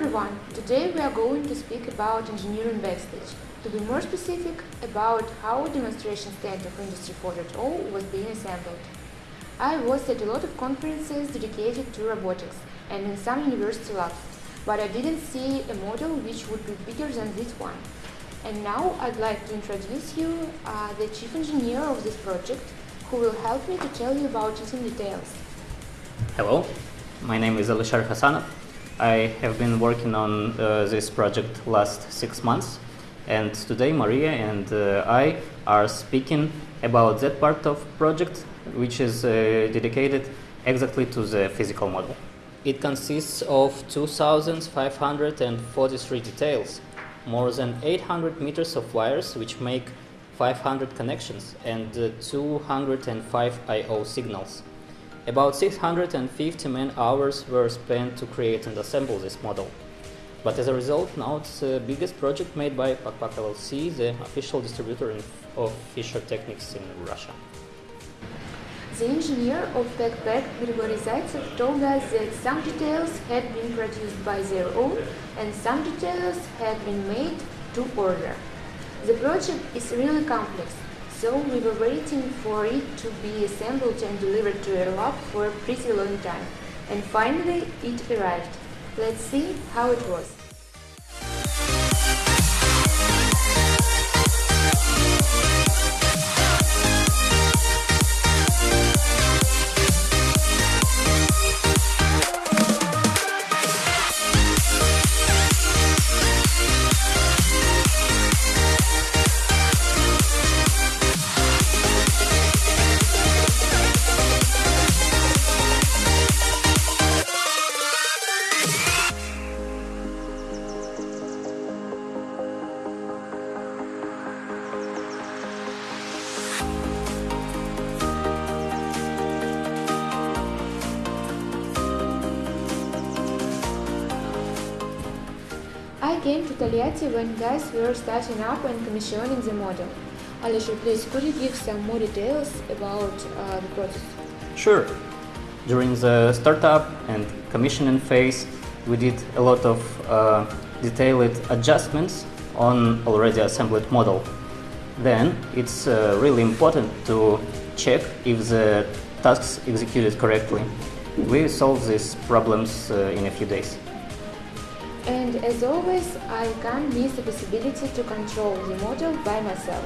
everyone! Today we are going to speak about engineering backstage. To be more specific, about how demonstration stand of Industry 4.0 was being assembled. I was at a lot of conferences dedicated to robotics and in some university labs, but I didn't see a model which would be bigger than this one. And now I'd like to introduce you uh, the chief engineer of this project, who will help me to tell you about it in details. Hello, my name is Alisher Hasanov. I have been working on uh, this project last six months and today Maria and uh, I are speaking about that part of project which is uh, dedicated exactly to the physical model. It consists of 2,543 details, more than 800 meters of wires which make 500 connections and uh, 205 I.O. signals. About 650 man hours were spent to create and assemble this model. But as a result, now it's the biggest project made by PakPak LLC, the official distributor of Fischertechnik in Russia. The engineer of PakPak, Grigory Zaitsev, told us that some details had been produced by their own and some details had been made to order. The project is really complex, so we were waiting for it to be assembled and delivered to a lab for a pretty long time. And finally it arrived. Let's see how it was. Came to Tolyatti when guys were starting up and commissioning the model. Alisher, please, could you give some more details about uh, the process? Sure. During the startup and commissioning phase, we did a lot of uh, detailed adjustments on already assembled model. Then it's uh, really important to check if the tasks executed correctly. We solve these problems uh, in a few days. And as always, I can't miss the possibility to control the model by myself.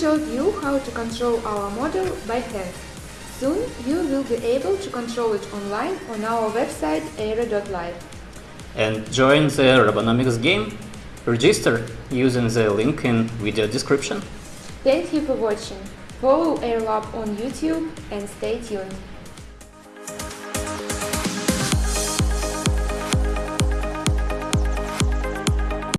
Showed you how to control our model by hand. Soon you will be able to control it online on our website aira.life. And join the Robonomics game. Register using the link in video description. Thank you for watching. Follow Airalab on YouTube and stay tuned.